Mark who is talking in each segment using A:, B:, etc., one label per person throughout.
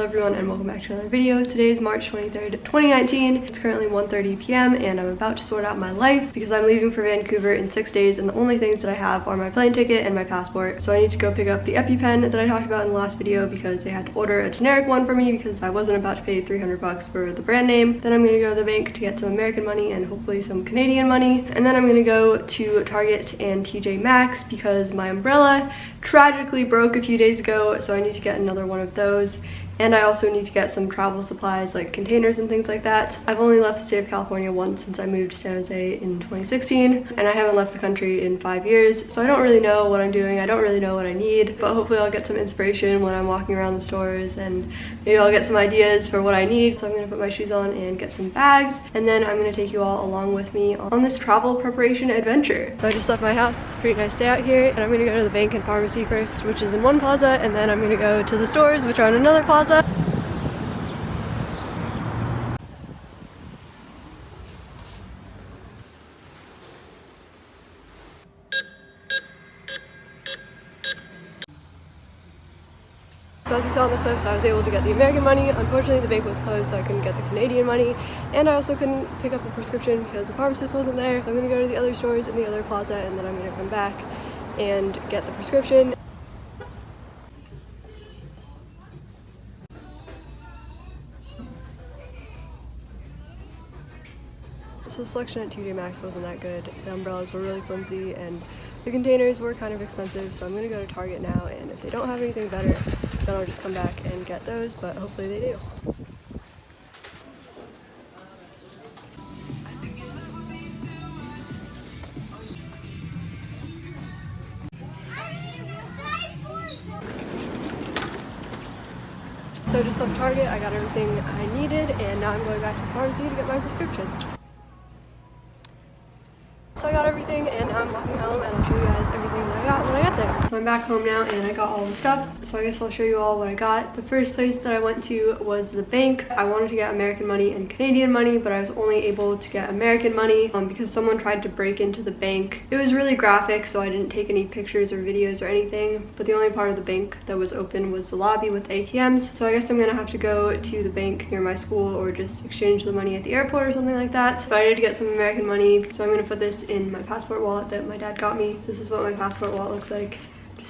A: Hello everyone and welcome back to another video. Today is March 23rd, 2019. It's currently 1.30 p.m. and I'm about to sort out my life because I'm leaving for Vancouver in six days and the only things that I have are my plane ticket and my passport. So I need to go pick up the EpiPen that I talked about in the last video because they had to order a generic one for me because I wasn't about to pay 300 bucks for the brand name. Then I'm gonna go to the bank to get some American money and hopefully some Canadian money. And then I'm gonna go to Target and TJ Maxx because my umbrella tragically broke a few days ago so I need to get another one of those and I also need to get some travel supplies like containers and things like that. I've only left the state of California once since I moved to San Jose in 2016 and I haven't left the country in five years so I don't really know what I'm doing. I don't really know what I need but hopefully I'll get some inspiration when I'm walking around the stores and maybe I'll get some ideas for what I need. So I'm going to put my shoes on and get some bags and then I'm going to take you all along with me on this travel preparation adventure. So I just left my house. It's a pretty nice day out here and I'm going to go to the bank and pharmacy first which is in one plaza and then I'm going to go to the stores which are in another plaza plaza. So as you saw in the clips, I was able to get the American money. Unfortunately, the bank was closed, so I couldn't get the Canadian money. And I also couldn't pick up the prescription because the pharmacist wasn't there. I'm gonna go to the other stores in the other plaza and then I'm gonna come back and get the prescription. So selection at TJ Maxx wasn't that good. The umbrellas were really flimsy and the containers were kind of expensive so I'm gonna go to Target now and if they don't have anything better then I'll just come back and get those but hopefully they do. So just left Target, I got everything I needed and now I'm going back to the pharmacy to get my prescription. Everything and I'm walking home and I'll show you guys everything that I got when I got there. So I'm back home now and I got all the stuff. So I guess I'll show you all what I got. The first place that I went to was the bank. I wanted to get American money and Canadian money, but I was only able to get American money um, because someone tried to break into the bank. It was really graphic, so I didn't take any pictures or videos or anything, but the only part of the bank that was open was the lobby with ATMs. So I guess I'm gonna have to go to the bank near my school or just exchange the money at the airport or something like that. But I did get some American money, so I'm gonna put this in my passport wallet that my dad got me. This is what my passport wallet looks like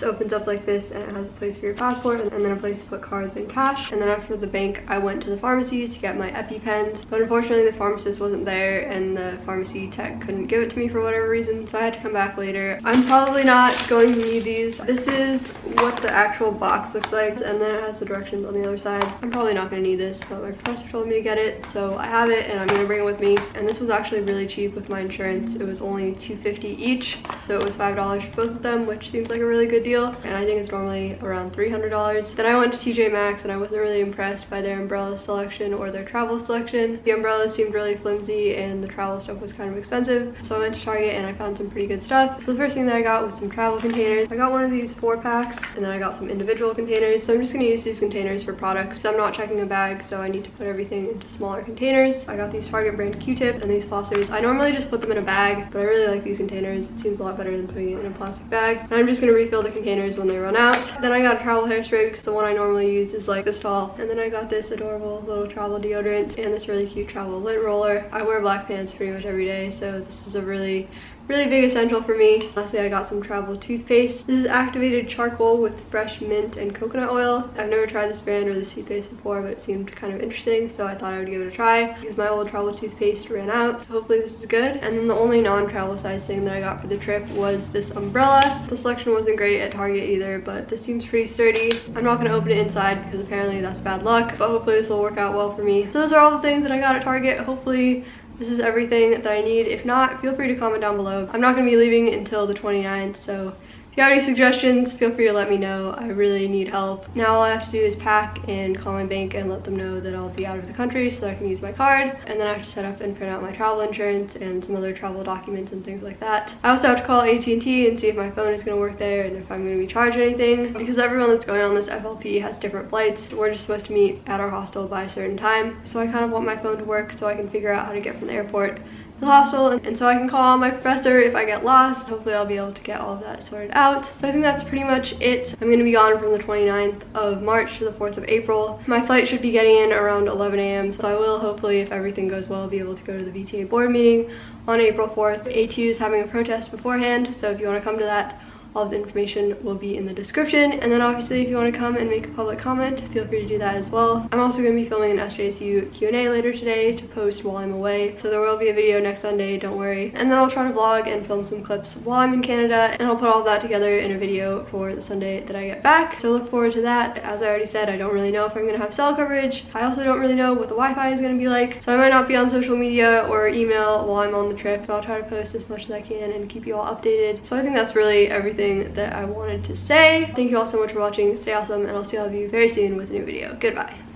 A: opens up like this and it has a place for your passport and then a place to put cards and cash. And then after the bank I went to the pharmacy to get my EpiPens. But unfortunately the pharmacist wasn't there and the pharmacy tech couldn't give it to me for whatever reason so I had to come back later. I'm probably not going to need these. This is what the actual box looks like and then it has the directions on the other side. I'm probably not going to need this but my professor told me to get it so I have it and I'm going to bring it with me. And this was actually really cheap with my insurance. It was only 250 each so it was five dollars for both of them which seems like a really good deal deal and I think it's normally around $300. Then I went to TJ Maxx and I wasn't really impressed by their umbrella selection or their travel selection. The umbrellas seemed really flimsy and the travel stuff was kind of expensive. So I went to Target and I found some pretty good stuff. So the first thing that I got was some travel containers. I got one of these four packs and then I got some individual containers. So I'm just gonna use these containers for products because I'm not checking a bag so I need to put everything into smaller containers. I got these Target brand Q-tips and these flossers. I normally just put them in a bag but I really like these containers. It seems a lot better than putting it in a plastic bag. And I'm just gonna refill the containers when they run out. Then I got a travel hairspray because the one I normally use is like this tall. And then I got this adorable little travel deodorant and this really cute travel lint roller. I wear black pants pretty much every day, so this is a really really big essential for me. Lastly, I got some travel toothpaste. This is activated charcoal with fresh mint and coconut oil. I've never tried this brand or this toothpaste before, but it seemed kind of interesting, so I thought I would give it a try because my old travel toothpaste ran out. So hopefully this is good. And then the only non-travel size thing that I got for the trip was this umbrella. The selection wasn't great at Target either, but this seems pretty sturdy. I'm not gonna open it inside because apparently that's bad luck, but hopefully this will work out well for me. So those are all the things that I got at Target. Hopefully this is everything that I need. If not, feel free to comment down below. I'm not going to be leaving until the 29th, so if you have any suggestions, feel free to let me know. I really need help. Now all I have to do is pack and call my bank and let them know that I'll be out of the country so I can use my card. And then I have to set up and print out my travel insurance and some other travel documents and things like that. I also have to call AT&T and see if my phone is going to work there and if I'm going to be charged anything. Because everyone that's going on this FLP has different flights. We're just supposed to meet at our hostel by a certain time. So I kind of want my phone to work so I can figure out how to get from the airport the hostel and so I can call my professor if I get lost. Hopefully I'll be able to get all of that sorted out. So I think that's pretty much it. I'm gonna be gone from the 29th of March to the 4th of April. My flight should be getting in around 11 a.m. So I will hopefully, if everything goes well, be able to go to the VTA board meeting on April 4th. ATU is having a protest beforehand, so if you wanna come to that, all the information will be in the description. And then obviously if you want to come and make a public comment, feel free to do that as well. I'm also going to be filming an SJSU Q&A later today to post while I'm away. So there will be a video next Sunday, don't worry. And then I'll try to vlog and film some clips while I'm in Canada and I'll put all that together in a video for the Sunday that I get back. So look forward to that. As I already said, I don't really know if I'm going to have cell coverage. I also don't really know what the Wi-Fi is going to be like. So I might not be on social media or email while I'm on the trip. So I'll try to post as much as I can and keep you all updated. So I think that's really everything everything that I wanted to say. Thank you all so much for watching. Stay awesome and I'll see all of you very soon with a new video. Goodbye.